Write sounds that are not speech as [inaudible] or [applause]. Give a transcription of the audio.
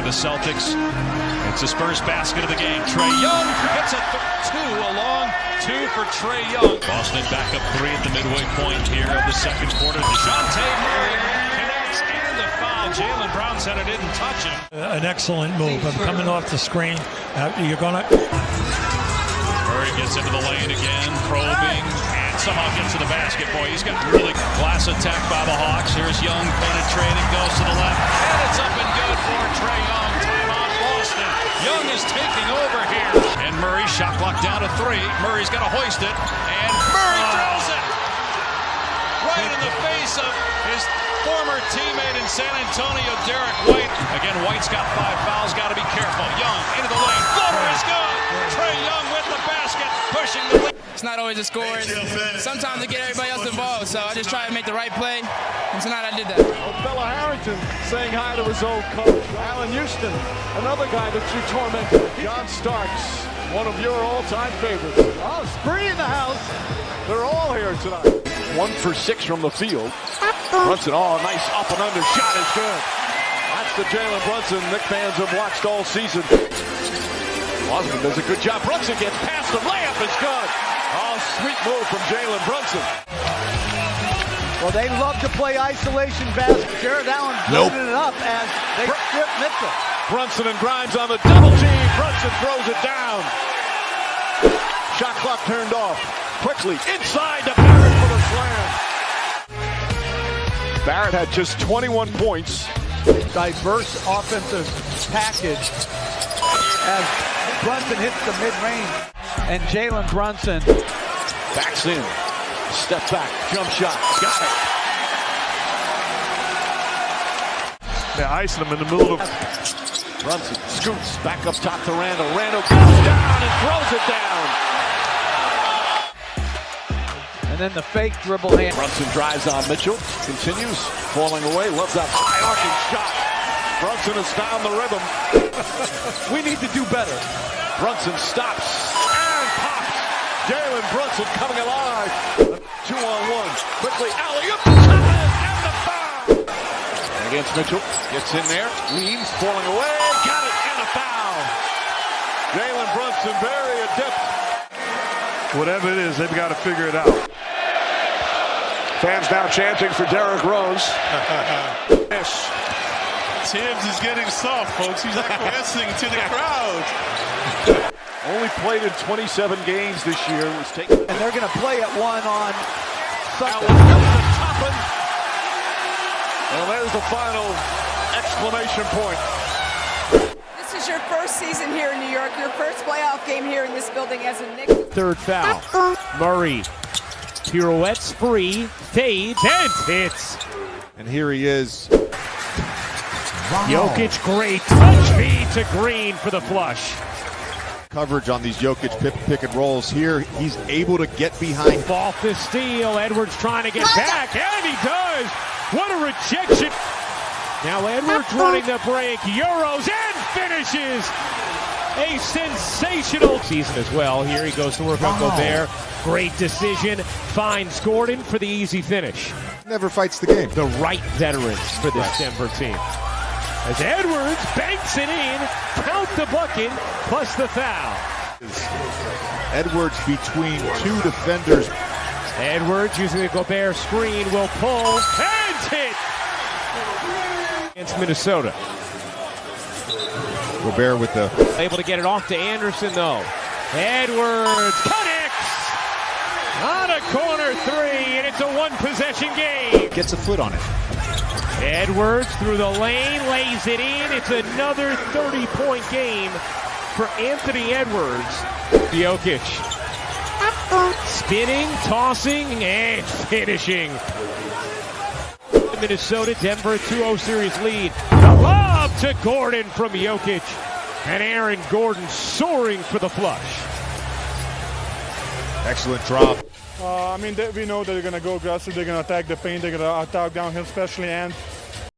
by the Celtics. It's the Spurs basket of the game. Trae Young hits a two, a long two for Trae Young. Boston back up three at the midway point here of the second quarter. DeJounte Murray connects and the foul. Jaylen Brown said it didn't touch him. An excellent move. I'm coming off the screen. Uh, you're going to. Murray gets into the lane again, probing, and somehow gets to the basket. Boy, he's got really glass attack by the Hawks. Here's Young penetrating, goes to the left, and it's up shot clock down to three. Murray's got to hoist it, and Murray throws it right in the face of his former teammate in San Antonio, Derrick White. Again, White's got five It's not always. Sometimes to get everybody else involved, so I just try to make the right play, and tonight I did that. Bella Harrington saying hi to his old coach. Allan Houston, another guy that you tormented. John Starks, one of your all-time favorites. Oh, Spree in the house. They're all here tonight. One for six from the field. Brunson, oh, nice up and under shot is good. That's the Jalen Brunson Nick fans have watched all season. Osmond does a good job. Brunson gets past the layup is good. Oh, sweet move from Jalen Brunson. Well, they love to play isolation basket. Jarrett Allen Nope. it up as they strip Mitchell. Brunson and Grimes on the double team. Brunson throws it down. Shot clock turned off. Quickly inside to Barrett for the slam. Barrett had just 21 points. Diverse offensive package as Brunson hits the mid-range. And Jalen Brunson Backs in. Step back. Jump shot. Got it. They're icing him in the middle of. Brunson scoots back up top to Randle. Randle goes down and throws it down. and then the fake dribble hand. Brunson drives on Mitchell. Continues. Falling away. Loves that high arcing shot. Brunson has found the rhythm. [laughs] we need to do better. Brunson stops and pops. Jalen Brunson coming alive. Two on one. Quickly, alley up. And the foul. Against Mitchell. Gets in there. Leans. Falling away. Got it. And a foul. Jalen Brunson very adept. Whatever it is, they've got to figure it out. Fans now chanting for Derrick Rose. [laughs] Yes. Thibs is getting soft, folks. He's acquiescing to the [laughs] crowd. Only played in 27 games this year. Was taken. And they're going to play at one on Sunday. Toppin. Well, there's the final exclamation point. This is your first season here in New York, your first playoff game here in this building as a Knicks. Third foul. Murray pirouettes free, fades, and hits. And here he is. Jokic, great touch feed to Green for the flush. Coverage on these Jokic pick, pick and rolls here. He's able to get behind. Ball to steal. Edwards trying to get back, and he does. What a rejection. Now Edwards running the break. Euros and finishes. A sensational season as well. Here he goes to work on Gobert. Great decision. Finds Gordon for the easy finish. Never fights the game. The right veterans for this Denver team. As Edwards banks it in, count the bucket, plus the foul. Edwards between two defenders. Edwards using the Gobert screen will pull and hit against Minnesota. Gobert with the Able to get it off to Anderson though. Edwards connects on a corner three, and it's a one possession game. gets a foot on it. Edwards through the lane, lays it in. It's another 30 point game for Anthony Edwards. Jokic spinning, tossing, and [laughs] finishing. Minnesota, Denver 2-0 series lead. The lob to Gordon from Jokic. And Aaron Gordon soaring for the flush. Excellent drop. Uh, I mean, they, we know that they're going to go aggressive. They're going to attack the paint. They're going to attack downhill, especially. And